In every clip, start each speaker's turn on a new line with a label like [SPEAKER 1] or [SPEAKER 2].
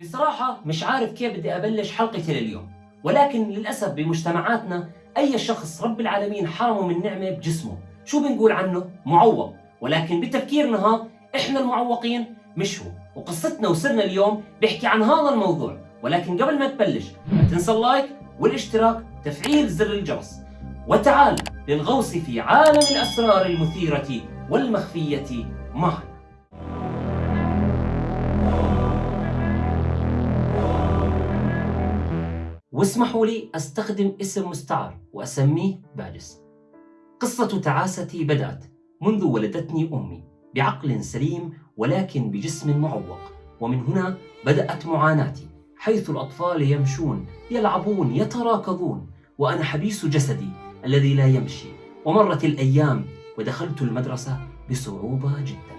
[SPEAKER 1] بصراحة مش عارف كيف بدي أبلش حلقتي لليوم ولكن للأسف بمجتمعاتنا أي شخص رب العالمين حرمه من نعمة بجسمه. شو بنقول عنه؟ معوق. ولكن بتفكيرنا ها إحنا المعوقين مش هو. وقصتنا وسرنا اليوم بيحكي عن هذا الموضوع. ولكن قبل ما تبلش لا تنسى اللايك والاشتراك تفعيل زر الجرس. وتعال للغوص في عالم الأسرار المثيرة والمخفية معنا واسمحوا لي أستخدم اسم مستعار وأسميه بارس قصة تعاستي بدأت منذ ولدتني أمي بعقل سليم ولكن بجسم معوق ومن هنا بدأت معاناتي حيث الأطفال يمشون يلعبون يتراكضون وأنا حبيس جسدي الذي لا يمشي. ومرت الأيام ودخلت المدرسة بصعوبة جدا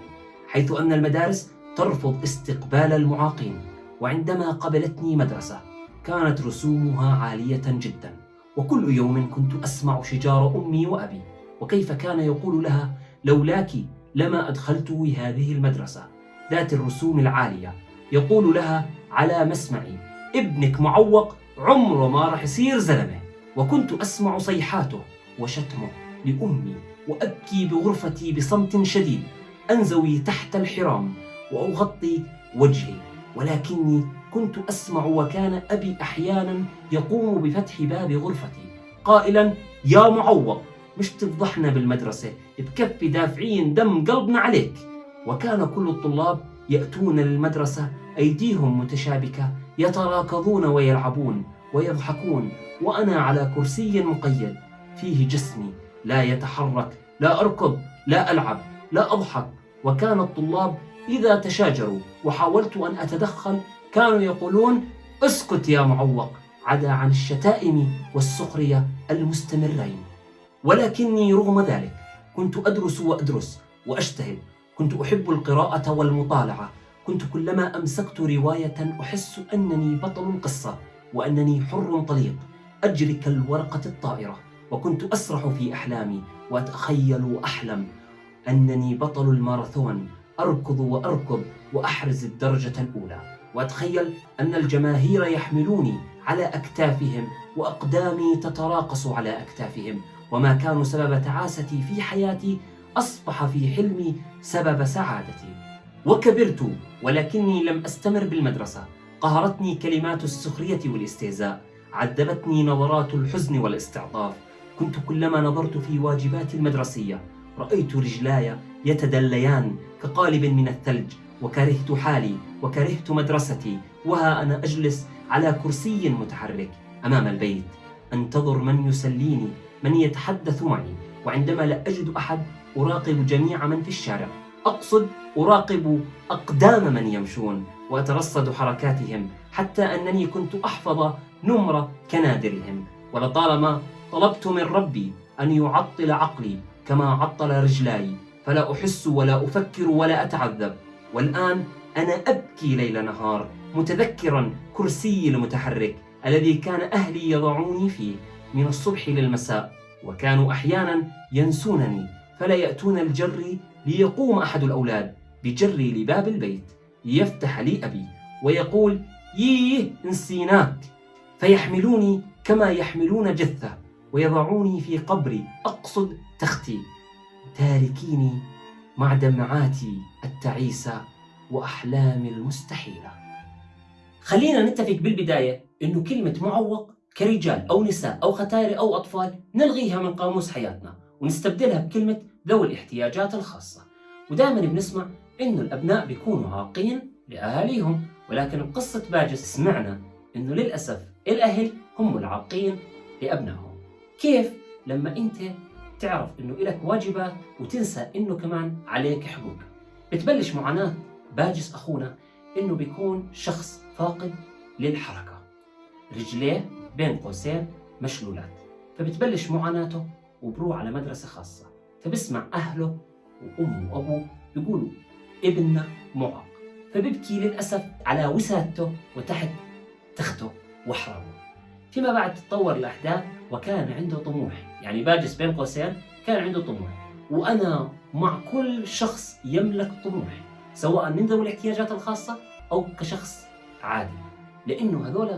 [SPEAKER 1] حيث أن المدارس ترفض استقبال المعاقين وعندما قبلتني مدرسة كانت رسومها عالية جدا. وكل يوم كنت أسمع شجار أمي وأبي. وكيف كان يقول لها لولاك لما أدخلت هذه المدرسة ذات الرسوم العالية. يقول لها على مسمعي ابنك معوق عمره ما راح يصير زلمة. وكنت أسمع صيحاته وشتمه لأمي وأبكي بغرفتي بصمت شديد. أنزوي تحت الحرام وأغطي وجهي ولكني كنت أسمع وكان أبي أحيانا يقوم بفتح باب غرفتي قائلا يا معوق مش تفضحنا بالمدرسة بكفي دافعين دم قلبنا عليك. وكان كل الطلاب يأتون للمدرسة أيديهم متشابكة يتراكضون ويلعبون ويضحكون وأنا على كرسي مقيد فيه جسمي لا يتحرك لا أركض لا ألعب لا أضحك. وكان الطلاب إذا تشاجروا وحاولت أن أتدخل كانوا يقولون اسكت يا معوق عدا عن الشتائم والسخرية المستمرين. ولكني رغم ذلك كنت أدرس وأدرس وأجتهد. كنت أحب القراءة والمطالعة. كنت كلما أمسكت رواية أحس أنني بطل القصة وأنني حر طليق. أجري كالورقة الطائرة وكنت أسرح في أحلامي وأتخيل وأحلم أنني بطل الماراثون. أركض وأركض وأحرز الدرجة الأولى. وأتخيل أن الجماهير يحملوني على أكتافهم وأقدامي تتراقص على أكتافهم. وما كان سبب تعاستي في حياتي أصبح في حلمي سبب سعادتي. وكبرت ولكني لم أستمر بالمدرسة. قهرتني كلمات السخرية والاستهزاء. عذبتني نظرات الحزن والاستعطاف. كنت كلما نظرت في واجباتي المدرسية رأيت رجلاي يتدليان كقالب من الثلج وكرهت حالي وكرهت مدرستي وها أنا أجلس على كرسي متحرك أمام البيت. أنتظر من يسليني؟ من يتحدث معي؟ وعندما لا أجد أحد أراقب جميع من في الشارع. أقصد أراقب أقدام من يمشون وأترصد حركاتهم حتى أنني كنت أحفظ نمر كنادرهم. ولطالما طلبت من ربي أن يعطل عقلي كما عطل رجلاي فلا أحس ولا أفكر ولا أتعذب. والآن أنا أبكي ليل نهار متذكرا كرسي المتحرك الذي كان أهلي يضعوني فيه من الصبح للمساء وكانوا أحيانا ينسونني فلا يأتون الجر ليقوم أحد الأولاد بجري لباب البيت ليفتح لي أبي ويقول ييه نسيناك فيحملوني كما يحملون جثة. ويضعوني في قبري. أقصد تختي. تاركيني مع دمعاتي التعيسة وأحلامي المستحيلة خلينا نتفق بالبداية إنه كلمة معوق كرجال أو نساء أو ختاير أو أطفال نلغيها من قاموس حياتنا ونستبدلها بكلمة ذوي الاحتياجات الخاصة. ودائما بنسمع إنه الأبناء بيكونوا عاقين لأهاليهم ولكن بقصة باجس سمعنا إنه للأسف الأهل هم العاقين لأبنائهم. كيف؟ لما أنت تعرف إنه إلك واجبات وتنسى إنه كمان عليك حقوق. بتبلش معاناة باجس أخونا إنه بيكون شخص فاقد للحركة. رجليه بين قوسين مشلولات. فبتبلش معاناته وبروح على مدرسة خاصة. فبسمع أهله وأمه وأبوه بيقولوا ابننا معاق. فبيبكي للأسف على وسادته وتحت تخته وحرامه. فيما بعد تتطور الأحداث وكان عنده طموح. يعني باجس بين قوسين كان عنده طموح. وأنا مع كل شخص يملك طموح سواء من ذوي الاحتياجات الخاصة أو كشخص عادي. لأنه هذول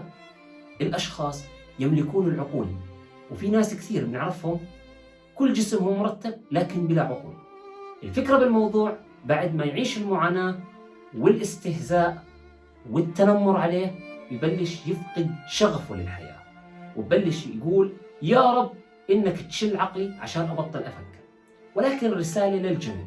[SPEAKER 1] الأشخاص يملكون العقول. وفي ناس كثير بنعرفهم كل جسمهم مرتب لكن بلا عقول. الفكرة بالموضوع بعد ما يعيش المعاناة والاستهزاء والتنمر عليه يبلش يفقد شغفه للحياة. وبلش يقول يا رب إنك تشل عقلي عشان أبطل أفكر. ولكن رسالة للجميع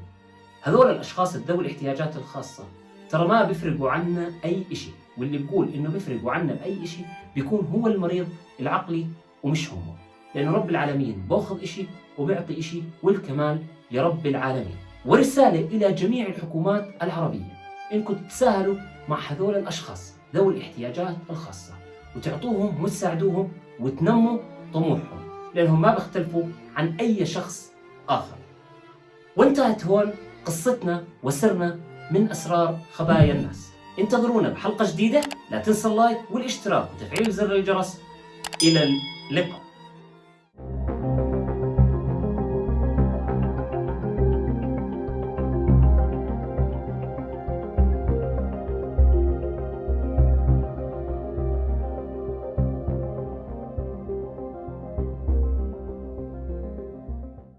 [SPEAKER 1] هذول الأشخاص ذوي الاحتياجات الخاصة. ترى ما بيفرقوا عنا أي إشي. واللي بيقول إنه بيفرقوا عنا بأي إشي بيكون هو المريض العقلي ومش هم. لأنه رب العالمين باخذ إشي وبيعطي إشي والكمال لرب العالمين. ورسالة إلى جميع الحكومات العربية. إنكم تتساهلوا مع هذول الأشخاص ذوي الاحتياجات الخاصة. وتعطوهم وتساعدوهم وتنموا طموحهم لأنهم ما بيختلفوا عن أي شخص آخر. وانتهت هون قصتنا وسرنا من أسرار خبايا الناس. انتظرونا بحلقة جديدة. لا تنسى اللايك والاشتراك وتفعيل زر الجرس. إلى اللقاء.